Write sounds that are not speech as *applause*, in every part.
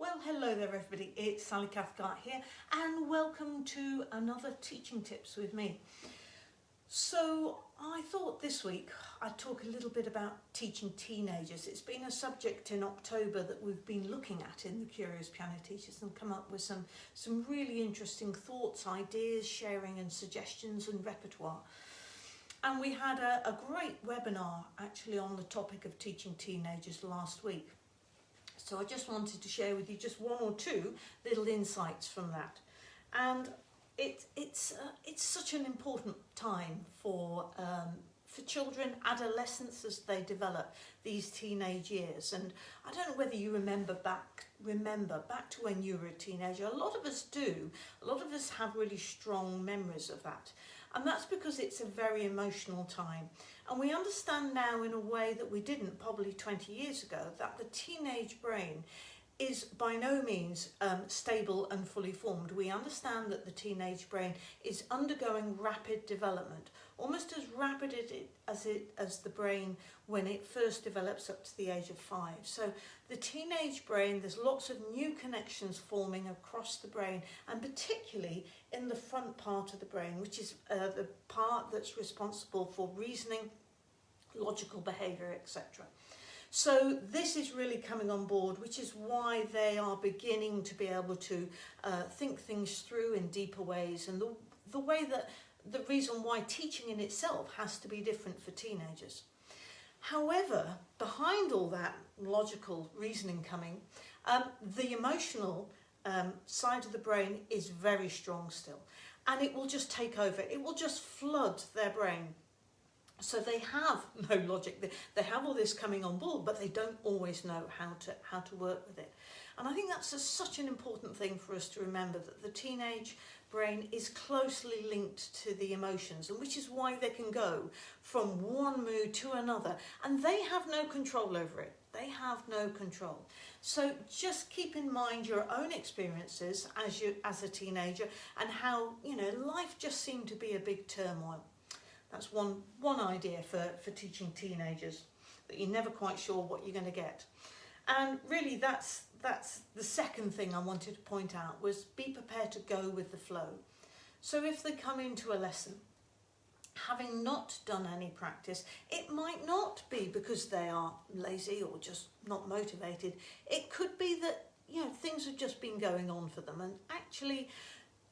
Well, hello there everybody, it's Sally Cathcart here and welcome to another Teaching Tips with me. So I thought this week I'd talk a little bit about teaching teenagers. It's been a subject in October that we've been looking at in the Curious Piano Teachers and come up with some, some really interesting thoughts, ideas, sharing and suggestions and repertoire. And we had a, a great webinar actually on the topic of teaching teenagers last week. So I just wanted to share with you just one or two little insights from that. And it, it's, uh, it's such an important time for, um, for children, adolescents as they develop these teenage years. And I don't know whether you remember back, remember back to when you were a teenager. A lot of us do. A lot of us have really strong memories of that. And that's because it's a very emotional time. And we understand now in a way that we didn't probably 20 years ago that the teenage brain is by no means um, stable and fully formed. We understand that the teenage brain is undergoing rapid development, almost as rapid as, it, as the brain when it first develops up to the age of five. So the teenage brain, there's lots of new connections forming across the brain and particularly in the front part of the brain, which is uh, the part that's responsible for reasoning, logical behaviour, etc. So this is really coming on board, which is why they are beginning to be able to uh, think things through in deeper ways and the, the way that the reason why teaching in itself has to be different for teenagers. However, behind all that logical reasoning coming, um, the emotional um, side of the brain is very strong still and it will just take over. It will just flood their brain so they have *laughs* no logic. They have all this coming on board, but they don't always know how to how to work with it. And I think that's a, such an important thing for us to remember that the teenage brain is closely linked to the emotions, and which is why they can go from one mood to another, and they have no control over it. They have no control. So just keep in mind your own experiences as you as a teenager and how you know life just seemed to be a big turmoil. That's one, one idea for, for teaching teenagers, that you're never quite sure what you're going to get. And really that's, that's the second thing I wanted to point out was be prepared to go with the flow. So if they come into a lesson, having not done any practice, it might not be because they are lazy or just not motivated. It could be that, you know, things have just been going on for them and actually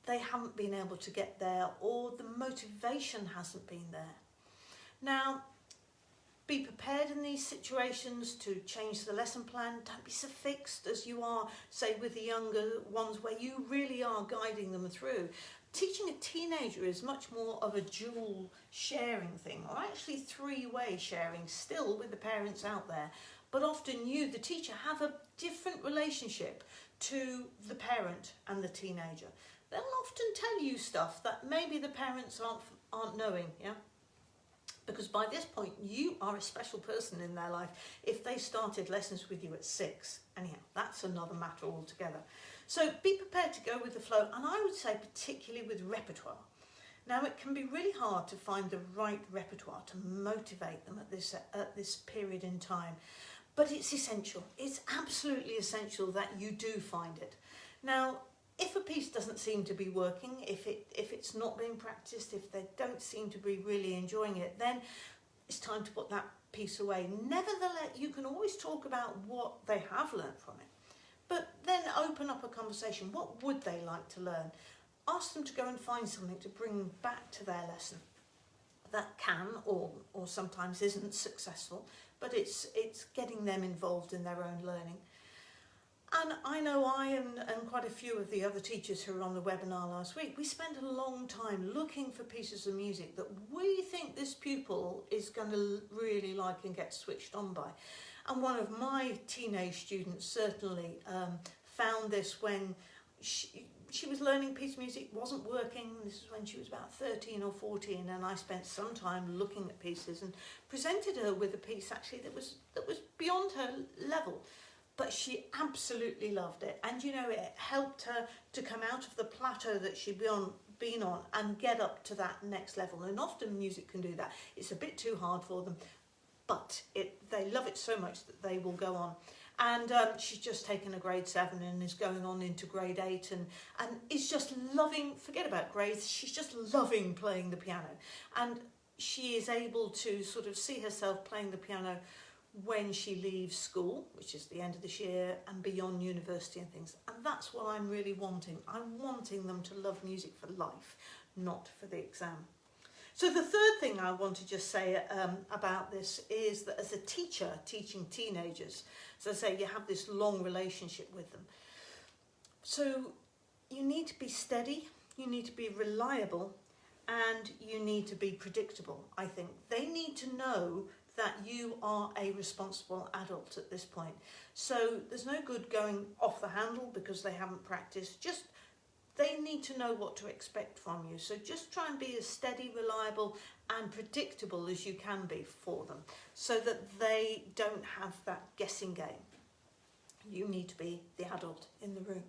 they haven't been able to get there or the motivation hasn't been there. Now, be prepared in these situations to change the lesson plan. Don't be so fixed as you are, say, with the younger ones where you really are guiding them through. Teaching a teenager is much more of a dual sharing thing, or actually three-way sharing, still with the parents out there. But often you, the teacher, have a different relationship to the parent and the teenager often tell you stuff that maybe the parents aren't, aren't knowing, yeah? Because by this point, you are a special person in their life if they started lessons with you at six. Anyhow, that's another matter altogether. So be prepared to go with the flow, and I would say particularly with repertoire. Now, it can be really hard to find the right repertoire to motivate them at this, at this period in time, but it's essential. It's absolutely essential that you do find it. Now, if a piece doesn't seem to be working, if, it, if it's not being practiced, if they don't seem to be really enjoying it, then it's time to put that piece away. Nevertheless, you can always talk about what they have learned from it, but then open up a conversation. What would they like to learn? Ask them to go and find something to bring back to their lesson that can or, or sometimes isn't successful, but it's, it's getting them involved in their own learning. And I know I and, and quite a few of the other teachers who were on the webinar last week, we spent a long time looking for pieces of music that we think this pupil is going to really like and get switched on by. And one of my teenage students certainly um, found this when she, she was learning piece music, wasn't working, this is when she was about 13 or 14, and I spent some time looking at pieces and presented her with a piece actually that was, that was beyond her level but she absolutely loved it. And you know, it helped her to come out of the plateau that she'd been on, been on and get up to that next level. And often music can do that. It's a bit too hard for them, but it, they love it so much that they will go on. and um, she's just taken a grade seven and is going on into grade eight and, and is just loving, forget about grades, she's just loving playing the piano. And she is able to sort of see herself playing the piano when she leaves school, which is the end of this year, and beyond university and things. And that's what I'm really wanting. I'm wanting them to love music for life, not for the exam. So the third thing I want to just say um, about this is that as a teacher teaching teenagers, as I say, you have this long relationship with them. So you need to be steady, you need to be reliable, and you need to be predictable, I think. They need to know that you are a responsible adult at this point. So there's no good going off the handle because they haven't practiced. Just they need to know what to expect from you. So just try and be as steady, reliable and predictable as you can be for them so that they don't have that guessing game. You need to be the adult in the room.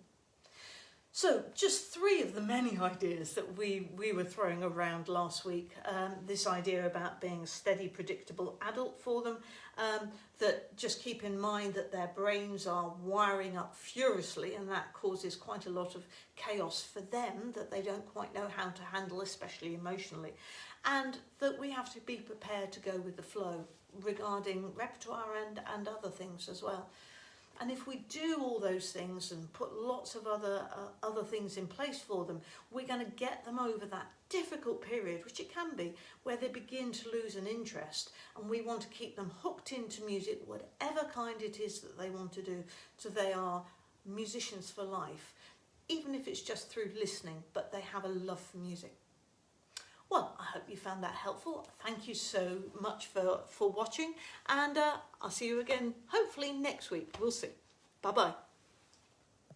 So just three of the many *laughs* ideas that we, we were throwing around last week. Um, this idea about being a steady, predictable adult for them, um, that just keep in mind that their brains are wiring up furiously and that causes quite a lot of chaos for them that they don't quite know how to handle, especially emotionally. And that we have to be prepared to go with the flow regarding repertoire and, and other things as well. And if we do all those things and put lots of other uh, other things in place for them, we're going to get them over that difficult period, which it can be, where they begin to lose an interest. And we want to keep them hooked into music, whatever kind it is that they want to do, so they are musicians for life, even if it's just through listening, but they have a love for music. Hope you found that helpful. Thank you so much for, for watching and uh, I'll see you again hopefully next week. We'll see. Bye-bye.